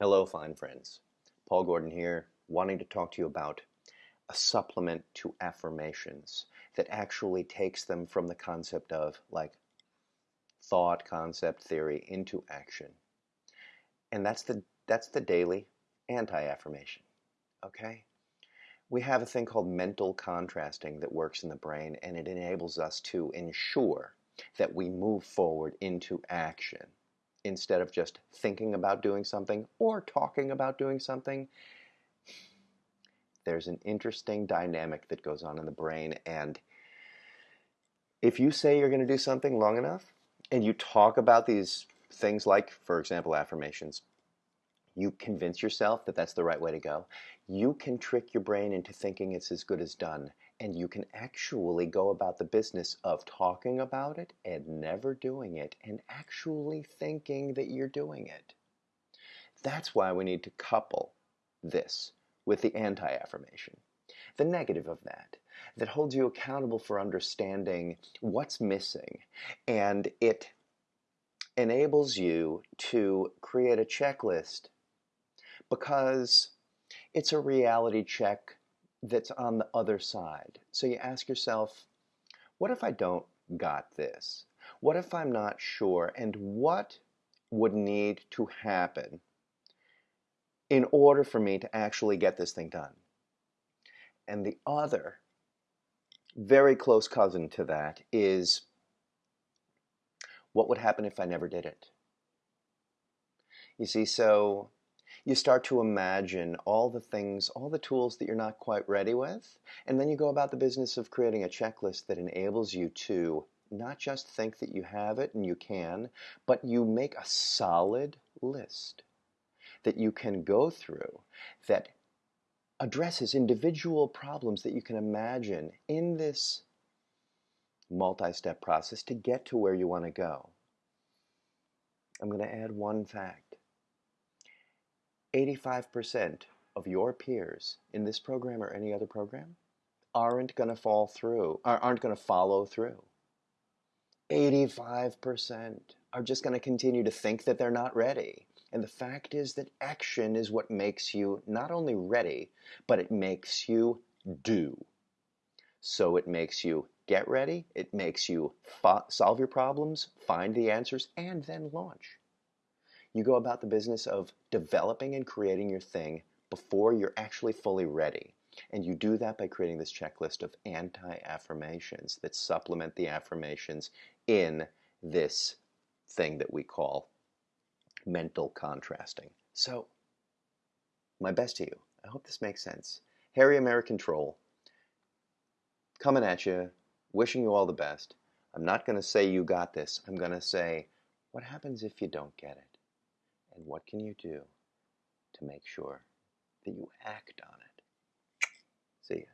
Hello, fine friends. Paul Gordon here, wanting to talk to you about a supplement to affirmations that actually takes them from the concept of like thought, concept, theory into action. And that's the that's the daily anti-affirmation. Okay? We have a thing called mental contrasting that works in the brain and it enables us to ensure that we move forward into action instead of just thinking about doing something or talking about doing something. There's an interesting dynamic that goes on in the brain, and if you say you're going to do something long enough and you talk about these things like, for example, affirmations, you convince yourself that that's the right way to go, you can trick your brain into thinking it's as good as done and you can actually go about the business of talking about it and never doing it and actually thinking that you're doing it. That's why we need to couple this with the anti-affirmation. The negative of that, that holds you accountable for understanding what's missing and it enables you to create a checklist because it's a reality check that's on the other side. So you ask yourself, what if I don't got this? What if I'm not sure? And what would need to happen in order for me to actually get this thing done? And the other very close cousin to that is what would happen if I never did it? You see, so you start to imagine all the things, all the tools that you're not quite ready with, and then you go about the business of creating a checklist that enables you to not just think that you have it and you can, but you make a solid list that you can go through that addresses individual problems that you can imagine in this multi-step process to get to where you want to go. I'm going to add one fact. 85% of your peers in this program or any other program aren't going to fall through, aren't going to follow through. 85% are just going to continue to think that they're not ready. And the fact is that action is what makes you not only ready, but it makes you do. So it makes you get ready, it makes you solve your problems, find the answers, and then launch. You go about the business of developing and creating your thing before you're actually fully ready. And you do that by creating this checklist of anti-affirmations that supplement the affirmations in this thing that we call mental contrasting. So, my best to you. I hope this makes sense. Harry American Troll, coming at you, wishing you all the best. I'm not going to say you got this. I'm going to say, what happens if you don't get it? And what can you do to make sure that you act on it? See ya.